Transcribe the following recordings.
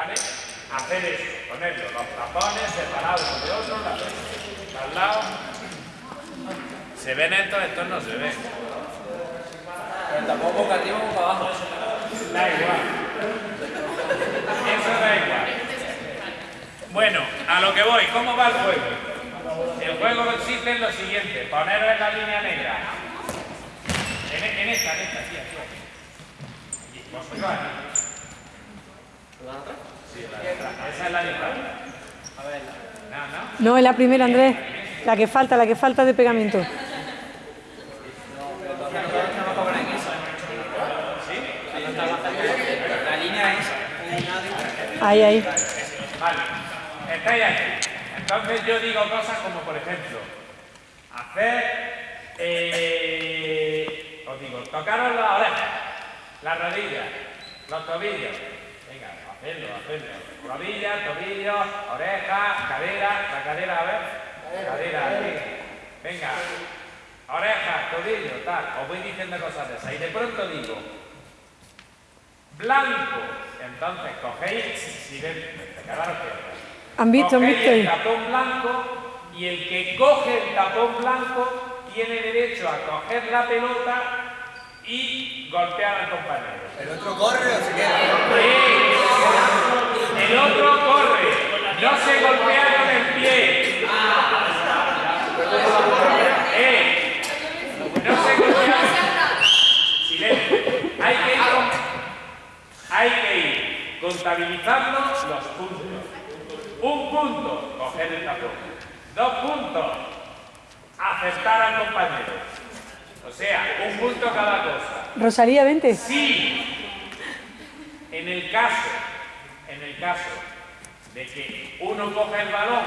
¿vale? Hacer eso, ponerlo, los tapones separados uno de otro, al lado. ¿Se ven estos? Estos no se ven. Pero tampoco boca arriba o boca abajo. Da igual. Eso da igual. Bueno, a lo que voy, ¿cómo va el juego? El juego consiste en lo siguiente, poneros en la línea negra. En, en esta, en esta, aquí, aquí. La de atrás. No, es la primera, Andrés. La que falta, la que falta de pegamento. Ahí, ahí. Vale, estáis aquí. Entonces yo digo cosas como, por ejemplo, hacer, eh, os digo, tocaros las orejas, las rodillas, los tobillos. Hacerlo, hacerlo. Rodillas, tobillos, orejas, cadera, la cadera, a ver. Cadera, aquí. Venga, orejas, tobillos, tal. Os voy diciendo cosas de esas. Y de pronto digo, blanco. Entonces cogéis, si ven, quedaros quietos. ¿Han visto? ¿Han visto? el tapón blanco y el que coge el tapón blanco tiene derecho a coger la pelota y golpear al compañero. ¿El otro corre o se queda? Sí. El otro corre, no se golpea con el pie. Eh, no se golpea. Silencio. Hay que ir, hay que ir contabilizando los puntos. Un punto, coger el tapón. Dos puntos, acertar al compañero. O sea, un punto cada cosa. Rosalía, vente. Si en el caso, en el caso de que uno coja el balón,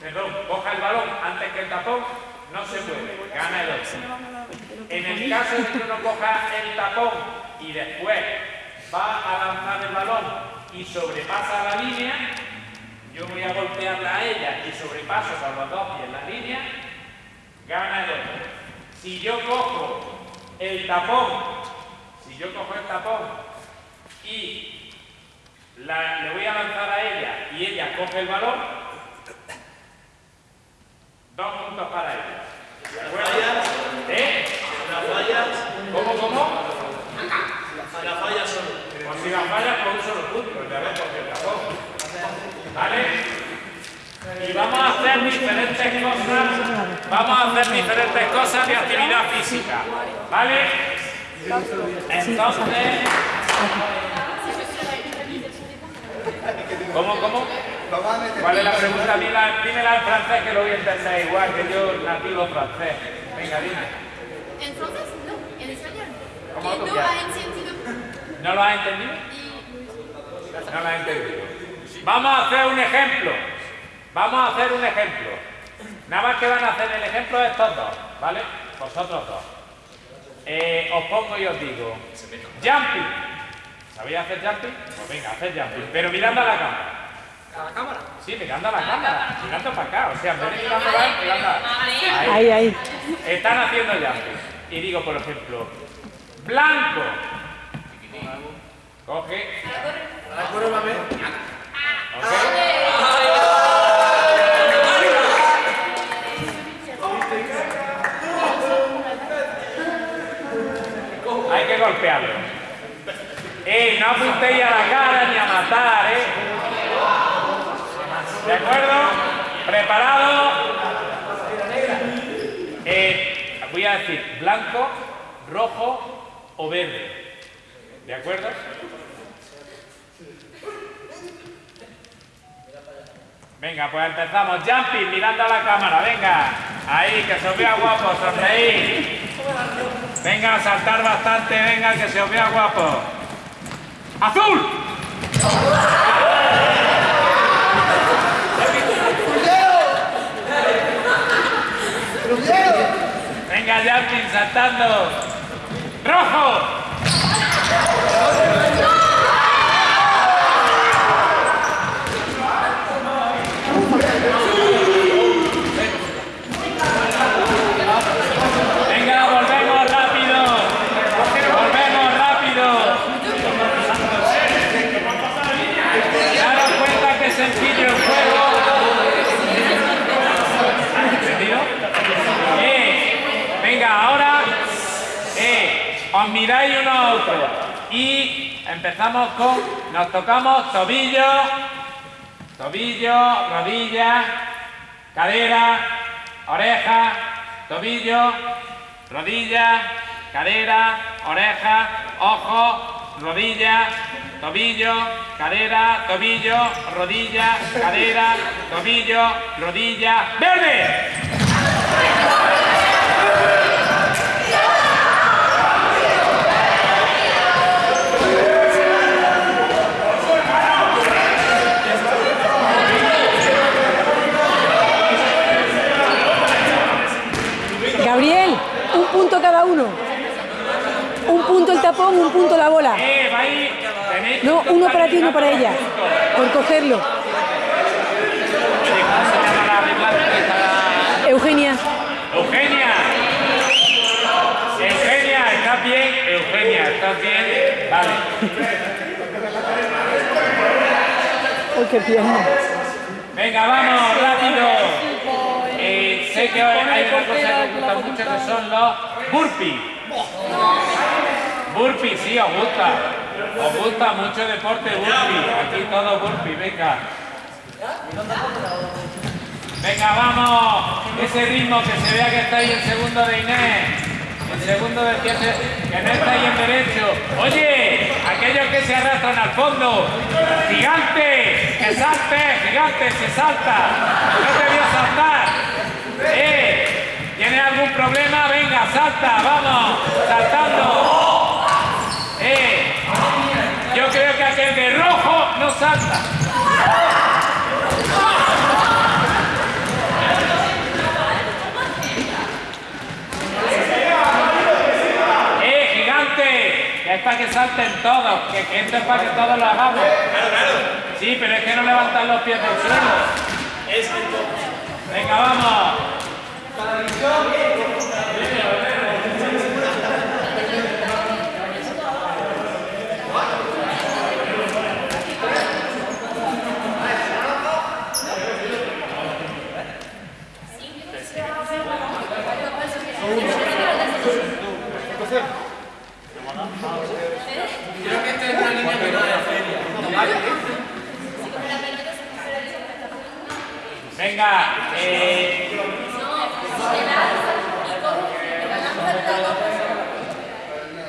perdón, coja el balón antes que el tapón, no se puede, gana el otro. En el caso de que uno coja el tapón y después va a lanzar el balón y sobrepasa la línea, yo voy a golpearla a ella y sobrepaso con los dos pies la línea, gana el otro. Si yo cojo el tapón, si yo cojo el tapón y la- le voy a lanzar a ella y ella coge el balón, dos puntos para ella. ¿De acuerdo? ¿Eh? ¿Cómo, cómo? La falla solo. Pues si la fallas con un solo punto, ya ves, porque el tapón. ¿Vale? Y vamos a hacer diferentes cosas, vamos a hacer diferentes cosas de actividad física, ¿vale? Entonces, ¿cómo, cómo? Vamos a meter ¿Cuál es la pregunta? Dímela, dímela en francés que lo voy a entender igual que yo nativo francés. Venga, dime. En francés, no, en español. ¿Cómo tú no quieres? ha entendido. ¿No lo has entendido? Y No lo has entendido. Vamos a hacer un ejemplo. Vamos a hacer un ejemplo. Nada más que van a hacer el ejemplo de estos dos, ¿vale? Vosotros dos. Eh, os pongo y os digo. Jumping. ¿Sabéis hacer jumping? Pues venga, hacer jumping. Pero mirando a la cámara. ¿A la cámara? Sí, mirando a la cámara. Mirando para acá. O sea, en vez de mirando allá, mirando a- Ahí, ahí. Están haciendo jumping. Y digo, por ejemplo, blanco. Coge. Ok. Blanco, rojo o verde. ¿De acuerdo? Venga, pues empezamos. Jumping, mirando a la cámara. Venga. Ahí, que se os vea guapo. Sonreír. Venga, a saltar bastante. Venga, que se os vea guapo. ¡Azul! Venga, jumping, saltando. ¡Rojo! Venga, volvemos rápido. Volvemos rápido. Os miráis uno a otro. Y empezamos con, nos tocamos tobillo, tobillo, rodilla, cadera, oreja, tobillo, rodilla, cadera, oreja, ojo, rodilla, tobillo, cadera, tobillo, rodilla, cadera, tobillo, rodilla, verde. Gabriel, un punto cada uno. Un punto el tapón, un punto la bola. No, uno para ti, uno calificados para ella. Por cogerlo. Eugenia. Eugenia. Eugenia, ¿estás bien? Eugenia, ¿estás bien? Vale. Uy, qué pierna. Venga, vamos, rápido. Sé que hay una que os gusta mucho que son los burpees. Burpees, sí, os gusta. Os gusta mucho el deporte burpee. Aquí todo burpee, venga. Venga, vamos. Ese ritmo que se vea que estáis en segundo de Inés. En segundo de que, que no estáis en derecho. Oye, aquellos que se arrastran al fondo. Gigante, que salte, gigante, se salta. No te voy a saltar. Eh, ¿tienes algún problema? Venga, salta, vamos, saltando. Eh, yo creo que aquel de rojo no salta. ¡Eh, gigante! Que es para que salten todos, que, que esto es para que todos lo hagamos. Sí, pero es que no levantan los pies del suelo. Venga, vamos. Creo que esta es una línea que no es Venga, eh,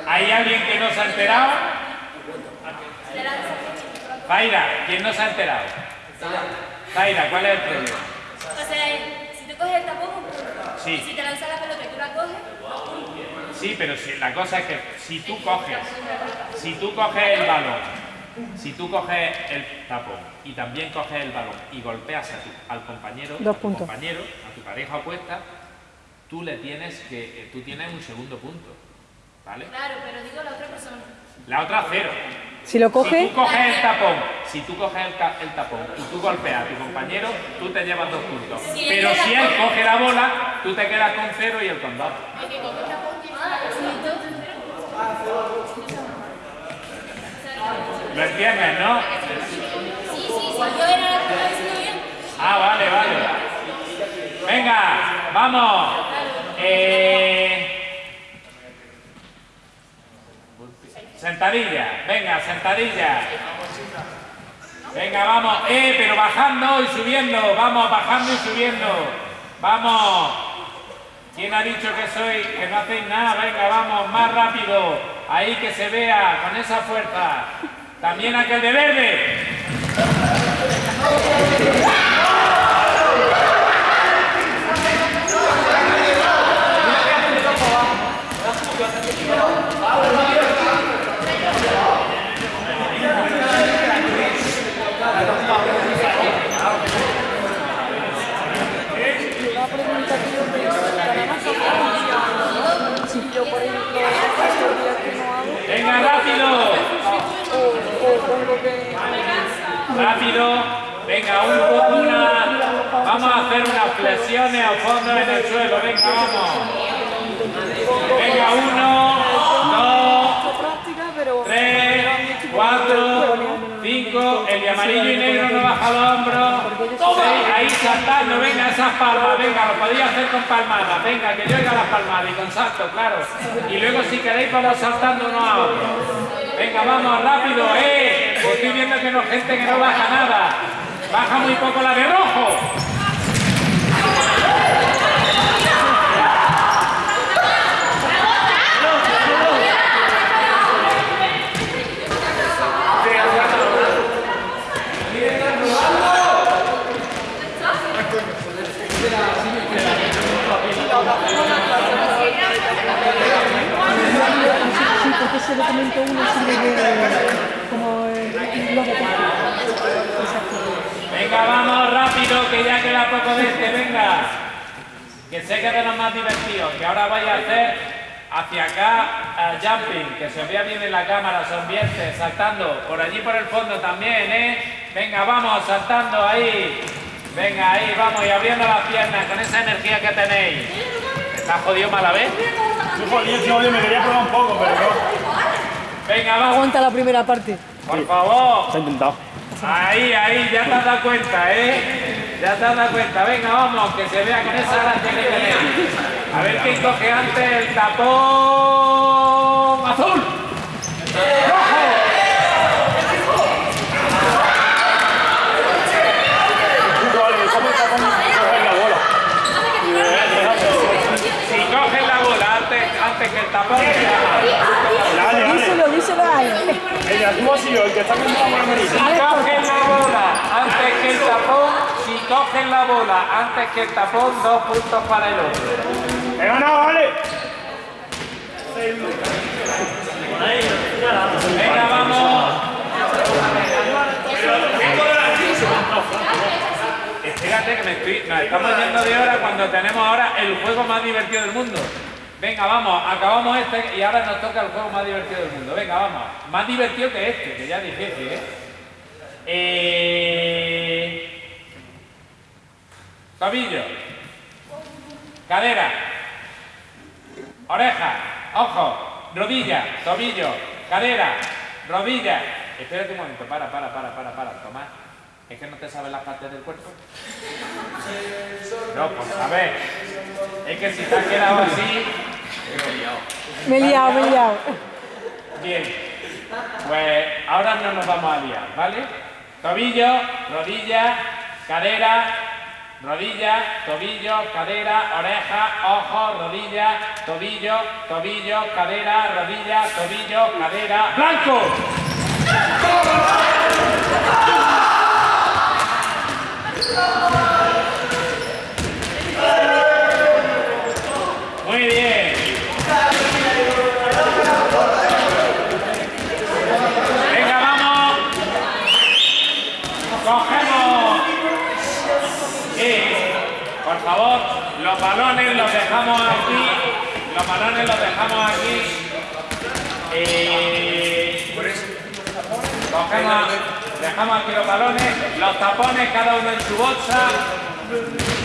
¿hay alguien que no se ha enterado? Zaira, ¿quién no se ha enterado? Zaira, ¿cuál es el problema? O sea, si tú coges el tapón. Sí. Si te lanzas la pelota y tú la coges, Sí, pero si- la cosa es que si tú coges, si tú coges el balón, si tú coges el tapón y también coges el balón y golpeas a tu- al compañero, Dos a tu puntos. compañero, a tu pareja opuesta, tú le tienes que, eh, tú tienes un segundo punto, ¿vale? claro, pero digo la otra persona. La otra cero. Si lo Si coge, tú coges el tapón, si tú coges el, el tapón y tú golpeas a tu compañero, tú te llevas dos puntos. Si Pero si él coge- la bola, tú te quedas con cero y él con dos. El ¿Lo entiendes, no? Sí, sí, sí, yo era la que estaba bien. Ah, vale, vale. Venga, vamos. Eh, Sentadilla, venga, sentadilla. Venga, vamos. Eh, pero bajando y subiendo. Vamos, bajando y subiendo. Vamos. ¿Quién ha dicho que soy, que no hacéis nada? Venga, vamos, más rápido. Ahí que se vea, con esa fuerza. También aquel de verde. Si yo, por ejemplo, estos días que no hago, Venga, rápido. o, o pongo que Rápido. Venga, un poco una. Vamos a hacer unas flexiones a fondo en el suelo. Venga, vamos. Venga, uno, dos, tres, cuatro, cinco, el de amarillo y negro no baja los hombros, seis, ahí saltando, venga esas palmas, venga, lo podéis hacer con palmadas, venga, que yo oiga las palmadas y con salto, claro. Y luego si queréis vamos saltando uno a otro. Venga, vamos, rápido, eh, viendo que no gente que no baja nada, baja muy poco la de rojo. Venga, vamos rápido, que ya queda poco de este, venga. Que sé que es de los más divertidos, que ahora vaya a hacer hacia acá el jumping, que se vea bien en la cámara, sonvierte, saltando, por allí por el fondo también, ¿eh? Venga, vamos, saltando ahí. Venga, ahí, vamos, y abriendo las piernas con esa energía que tenéis. ¿Está jodido mala vez? Yo jodido, oye, me quería probar un poco, pero no. Venga, vamos, Aguanta la primera parte. Por favor. Se ha intentado. Ahí, ahí, ya te has dado cuenta, ¿eh? Ya te has dado cuenta. Venga, vamos, que se vea con esa gracia que tenéis. A ver quién coge antes el tapón azul. Vale, ¿cómo está con coger la bola? Si coges la bola antes, antes que el tapón, Dale, dale. Díselo, díselo a él. Venga, tú has sido el que está con la bola si amarilla. coges la bola antes que el tapón, si antes que el tapón, dos puntos para el otro. He ganado, vale. Venga, vamos. Fíjate que me estoy, nos estamos yendo de hora cuando tenemos ahora el juego más divertido del mundo. Venga, vamos, acabamos este y ahora nos toca el juego más divertido del mundo. Venga, vamos. Más divertido que este, que ya es difícil, ¿eh? eh... Tobillo. Cadera. Oreja. Ojo. Rodilla. Tobillo. Cadera. Rodilla. Espérate un momento. Para, para, para, para, para. Tomás. ¿Es que no te sabes las partes del cuerpo? No, pues a ver. Es que si te has quedado así... Me he liado, me he liado. Bien. Pues ahora no nos vamos a liar, ¿vale? Tobillo, rodilla, cadera, rodilla, tobillo, cadera, oreja, ojo, rodilla, tobillo, tobillo, cadera, rodilla, tobillo, cadera, blanco bien. Venga, vamos. Cogemos. Sí. Por favor, los balones los dejamos aquí. Los balones los dejamos aquí. Eh, cogemos, dejamos aquí los balones, los tapones cada uno en su bolsa.